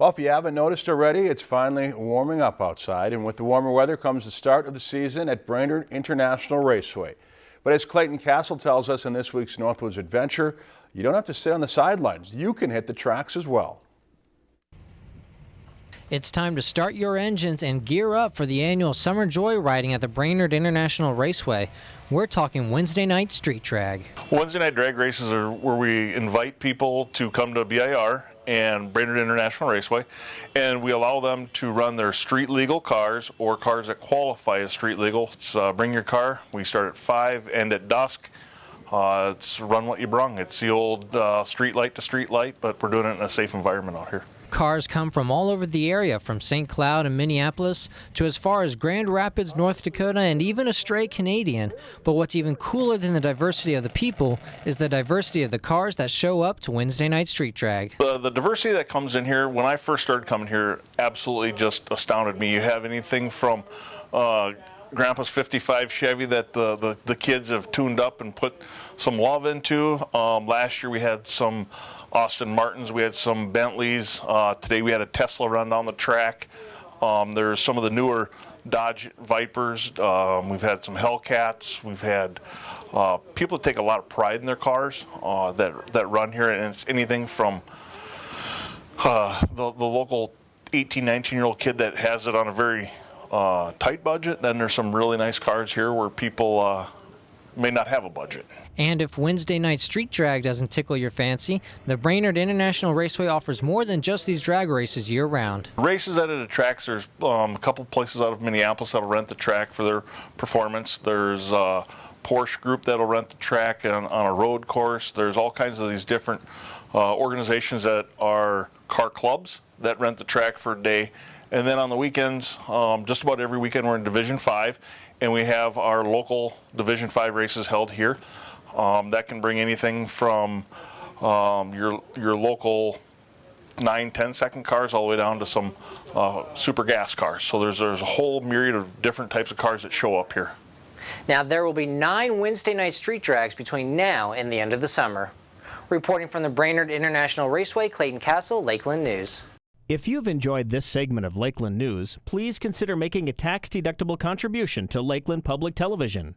Well, if you haven't noticed already, it's finally warming up outside, and with the warmer weather comes the start of the season at Brainerd International Raceway. But as Clayton Castle tells us in this week's Northwoods Adventure, you don't have to sit on the sidelines. You can hit the tracks as well. It's time to start your engines and gear up for the annual Summer Joy Riding at the Brainerd International Raceway. We're talking Wednesday night street drag. Wednesday night drag races are where we invite people to come to BIR and Brainerd International Raceway, and we allow them to run their street legal cars or cars that qualify as street legal. It's uh, bring your car. We start at 5 and at dusk. Uh, it's run what you brung. It's the old uh, street light to street light, but we're doing it in a safe environment out here. Cars come from all over the area, from St. Cloud and Minneapolis to as far as Grand Rapids, North Dakota, and even a stray Canadian. But what's even cooler than the diversity of the people is the diversity of the cars that show up to Wednesday night street drag. The, the diversity that comes in here, when I first started coming here, absolutely just astounded me. You have anything from uh, Grandpa's 55 Chevy that the, the, the, kids have tuned up and put some love into. Um, last year we had some Aston Martins, we had some Bentleys. Uh, today we had a Tesla run down the track. Um, there's some of the newer Dodge Vipers. Um, we've had some Hellcats. We've had uh, people that take a lot of pride in their cars uh, that, that run here, and it's anything from uh, the, the local 18, 19 year old kid that has it on a very uh, tight budget. Then there's some really nice cars here where people uh, may not have a budget. And if Wednesday night street drag doesn't tickle your fancy, the Brainerd International Raceway offers more than just these drag races year round. Races at the tracks, there's um, a couple places out of Minneapolis that'll rent the track for their performance. There's a Porsche group that'll rent the track on, on a road course. There's all kinds of these different uh, organizations that are car clubs that rent the track for a day. And then on the weekends, um, just about every weekend we're in Division 5 and we have our local Division 5 races held here. Um, that can bring anything from um, your, your local 9, 10 second cars all the way down to some uh, super gas cars. So there's, there's a whole myriad of different types of cars that show up here. Now there will be nine Wednesday night street drags between now and the end of the summer. Reporting from the Brainerd International Raceway, Clayton Castle, Lakeland News. If you've enjoyed this segment of Lakeland News, please consider making a tax-deductible contribution to Lakeland Public Television.